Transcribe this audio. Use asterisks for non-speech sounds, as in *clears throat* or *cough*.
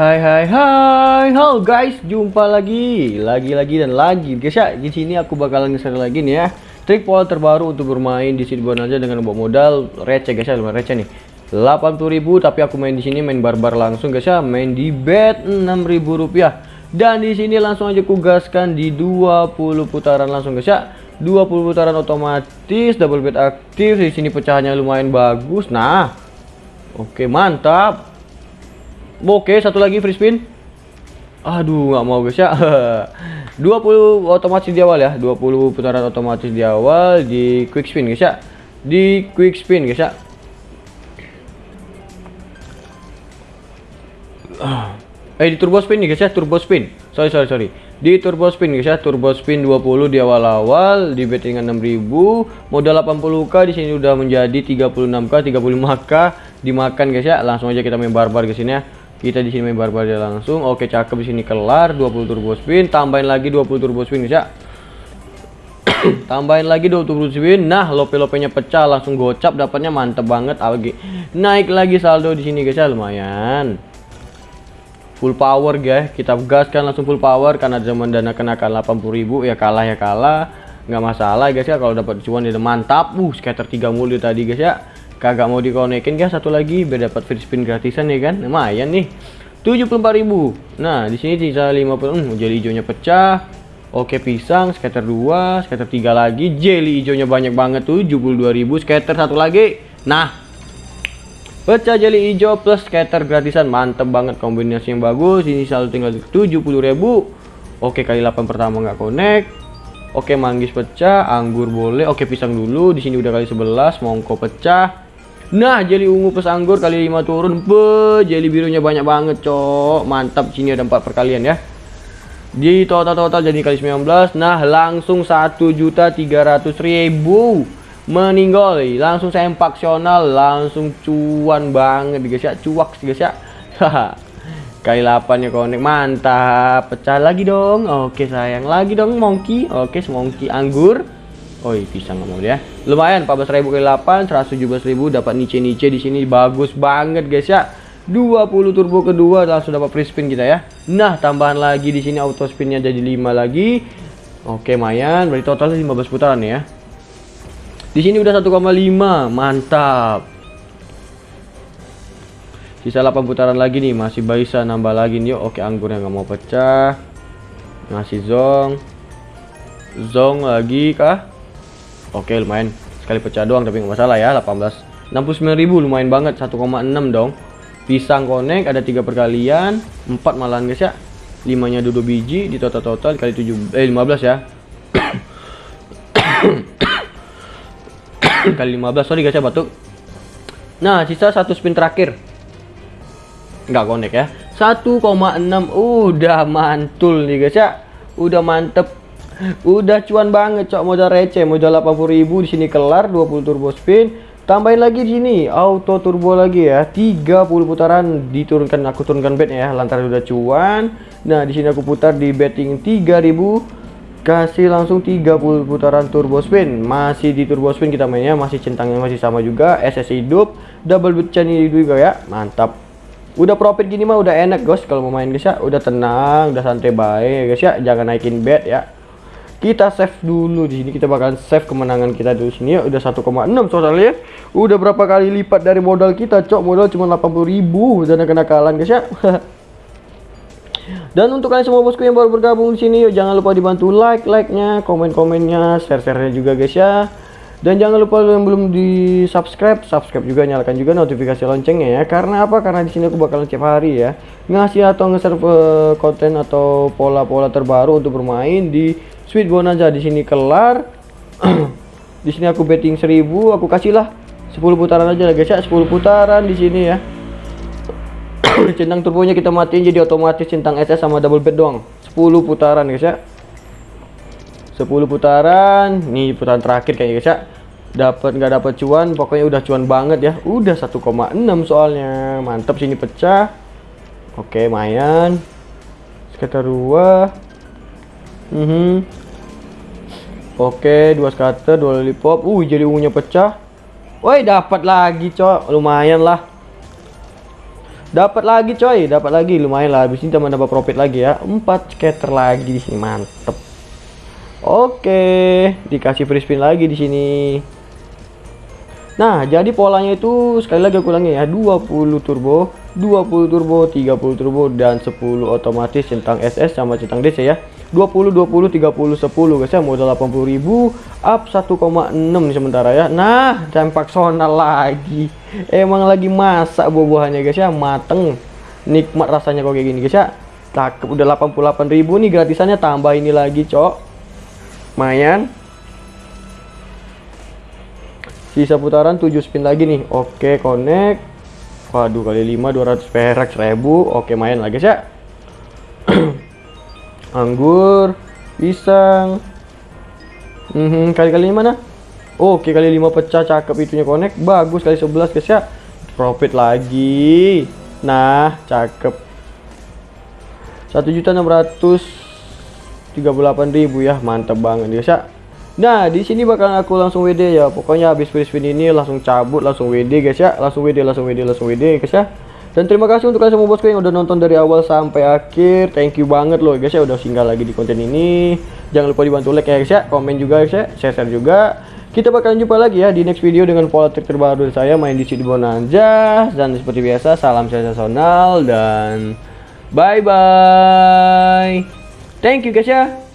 Hai hai hai, halo guys, jumpa lagi, lagi lagi dan lagi guys ya. Di sini aku bakalan nge lagi nih ya. Trik pola terbaru untuk bermain di Seed aja dengan bawa modal receh guys ya, lumayan receh nih. 80.000 tapi aku main di sini main barbar langsung guys ya, main di bet 6.000 rupiah. Dan di sini langsung aja kugaskan di 20 putaran langsung guys ya. 20 putaran otomatis, double bet aktif. Di sini pecahannya lumayan bagus. Nah. Oke, mantap. Oke, satu lagi free spin. Aduh, nggak mau guys ya. *laughs* 20 otomatis di awal ya. 20 putaran otomatis di awal di quick spin guys ya. Di quick spin guys ya. Eh di turbo spin nih guys ya, turbo spin. Sorry sorry sorry. Di turbo spin guys ya, turbo spin 20 di awal-awal di bettingan 6000, modal 80k di sini udah menjadi 36k, 35k dimakan guys ya. Langsung aja kita main barbar guys ini ya kita di sini main barbar dia langsung. Oke cakep di sini kelar. 20 turbo spin tambahin lagi 20 turbo spin guys ya tambahin lagi 20 turbo spin nah lope-lopenya pecah langsung gocap. Dapatnya mantep banget lagi naik lagi saldo di sini guys ya lumayan. Full power guys. Kita gaskan langsung full power karena zaman dana kenakan 80.000 ya kalah ya kalah. Nggak masalah guys ya kalau dapat cuan dia mantap. Uh scatter 3 mulu tadi guys ya kagak mau dikonekin guys satu lagi biar dapat free spin gratisan ya kan? Lumayan nih. 74.000 nah di sini sisa 50 hmm, jelly hijaunya pecah. Oke pisang scatter 2 scatter 3 lagi. Jelly hijaunya banyak banget tuh 72.000 scatter satu lagi. Nah pecah jelly hijau plus scatter gratisan. Mantep banget kombinasi yang bagus. Ini selalu tinggal 70.000 oke kali 8 pertama nggak connect. Oke manggis pecah, anggur boleh. Oke pisang dulu. Di sini udah kali 11, mongko pecah. Nah, jeli ungu plus anggur kali 5 turun. Be, jeli birunya banyak banget, cok. Mantap, sini ada 4 perkalian ya. Di total-total jadi kali 19. Nah, langsung 1.300.000 meninggal. Langsung sempaksional, langsung cuan banget guys ya. Cuak guys ya. kali 8 ya konek mantap. Pecah lagi dong. Oke, sayang. Lagi dong monkey. Oke, monkey anggur. Pisang nggak mau ya. Lumayan 14.000 kali 8 117.000 dapat niche-niche di sini bagus banget guys ya. 20 turbo kedua langsung dapat free spin kita ya. Nah, tambahan lagi di sini auto spinnya jadi 5 lagi. Oke, lumayan. Berarti totalnya 15 putaran ya. Di sini udah 1,5. Mantap. Sisa 8 putaran lagi nih, masih bisa nambah lagi nih. Oke, anggurnya nggak mau pecah. Ngasih zong. Zong lagi kah? Oke lumayan. Sekali pecah doang tapi nggak masalah ya 18 69.000 lumayan banget. 1,6 dong. Pisang konek ada tiga perkalian. 4 malahan guys ya. 5 nya duduk biji di total total kali 7 eh 15 ya. *coughs* Kali 15 sorry guys ya batuk. Nah sisa satu spin terakhir. Nggak konek ya. 1,6 udah mantul nih guys ya. Udah mantep Udah cuan banget cok. Modal receh, modal 80.000 di sini kelar 20 turbo spin. Tambahin lagi di sini auto turbo lagi ya. 30 putaran diturunkan aku turunkan bednya ya lantaran udah cuan. Nah, di sini aku putar di betting 3000 kasih langsung 30 putaran turbo spin. Masih di turbo spin kita mainnya masih centangnya masih sama juga SS hidup double bit channel juga ya. Mantap. Udah profit gini mah udah enak guys kalau mau main guys ya. Udah tenang udah santai baik guys ya. Jangan naikin bet ya kita save dulu di sini. Kita bakalan save kemenangan kita dulu sini. Ya udah 1,6 totalnya. Udah berapa kali lipat dari modal kita cok? Modal cuma 80.000 dan kena kalah guys ya? *laughs* Dan untuk kalian semua bosku yang baru bergabung di sini yuk jangan lupa dibantu like like-nya komen-komennya share-share-nya juga guys ya dan jangan lupa yang belum di subscribe subscribe juga nyalakan juga notifikasi loncengnya ya karena apa karena di sini aku bakalan setiap hari ya ngasih atau nge-share uh, konten atau pola-pola terbaru untuk bermain di Sweet Bonanza di sini kelar. *clears throat* di sini aku betting 1000, aku kasihlah 10 putaran aja lah guys ya, 10 putaran di sini ya. *clears throat* centang turbonya kita matiin jadi otomatis centang SS sama double bed doang. 10 putaran guys ya. 10 putaran, nih putaran terakhir kayaknya guys ya. Dapat nggak dapat cuan, pokoknya udah cuan banget ya. Udah 1,6 soalnya. Mantap sini pecah. Oke, mayan. Sekitar 2 Mm -hmm. Oke, dua scatter, dua lollipop. Uh, jadi ungunya pecah. Woi, dapat lagi, cok. Lumayan lah. Dapat lagi coy, dapat lagi lumayan lah. Habis ini kita dapat profit lagi ya. 4 scatter lagi di sini, mantep. Oke, dikasih free spin lagi di sini. Nah, jadi polanya itu sekali lagi aku ulangi ya, 20 turbo, 20 turbo, 30 turbo dan 10 otomatis centang SS sama centang DC ya. 20 20 30 10 guys ya, modal 80.000 up 1,6 nih sementara ya. Nah, campak sonal lagi. Emang lagi masak buah-buahannya guys ya, mateng. Nikmat rasanya kok kayak gini guys ya. Cakep udah 88.000 nih gratisannya tambah ini lagi, Cok. Lumayan. Sisa putaran 7 spin lagi nih. Oke, connect. Waduh, kali 5 200 perak 1000. Oke, main lagi guys ya. *clears throat* Anggur, pisang. Mhm, kali-kali mana? Oke, kali 5 pecah cakep itunya connect. Bagus kali 11 guys ya. Profit lagi. Nah, cakep. 1.638.000 ya. Mantap banget guys ya. Nah, di sini bakal aku langsung WD ya. Pokoknya habis free spin ini langsung cabut, langsung WD guys ya. Langsung WD, langsung WD, langsung WD guys ya. Dan terima kasih untuk kalian semua bosku yang udah nonton dari awal sampai akhir. Thank you banget loh guys ya udah singgah lagi di konten ini. Jangan lupa dibantu like ya guys ya, komen juga guys ya, share-share juga. Kita bakalan jumpa lagi ya di next video dengan pola trik terbaru dari saya main di sini Bonanza dan seperti biasa salam sensasional dan bye bye. Thank you guys ya.